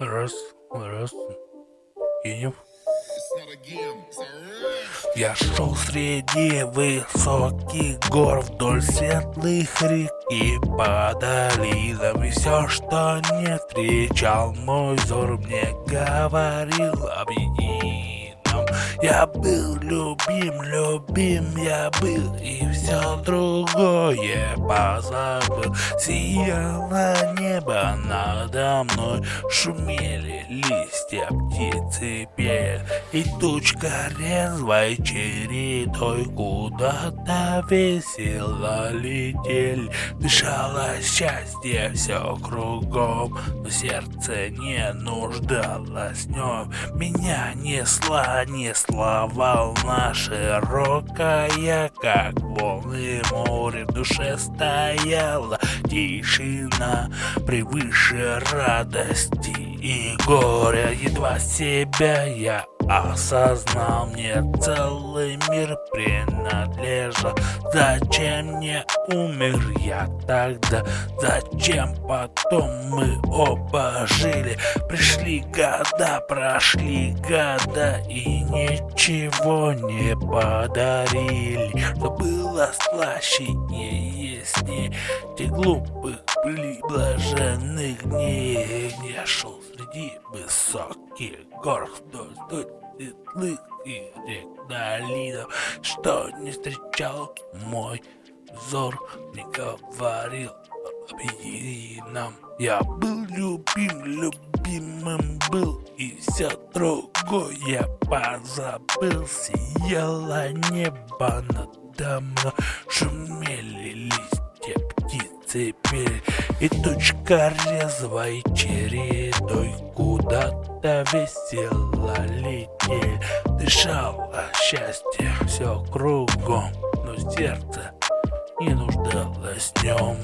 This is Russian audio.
Раз, раз. Едем. Я шел среди высоких гор вдоль светлых рек и по долинам И все, что не встречал мой взор, мне говорил об едином я был любим, любим я был И все другое позабыл. Сияло небо надо мной Шумели листья, птицы пели И тучка резвой чередой Куда-то весело летели Дышало счастье все кругом Но сердце не нуждалось в нем Меня несла, несла Несла волна широкая, как волны море в душе стояла Тишина превыше радости и горя Едва себя я осознал Мне целый мир принадлежал Зачем не умер я тогда? Зачем потом мы оба жили? Пришли года, прошли года И ничего не подарили Что было слаще и яснее Те глупых блаженных дней Я шел среди высоких гор вдоль светлых и рек долинов, что не встречал мой взор, не говорил об едином. Я был любим, любимым был, и все другое позабыл. Сияло небо надо мной, шумели листья птицы пели, и тучка резвой чередой куда-то весело летели. Дышало счастье все кругом, но сердце не нуждалось в нем.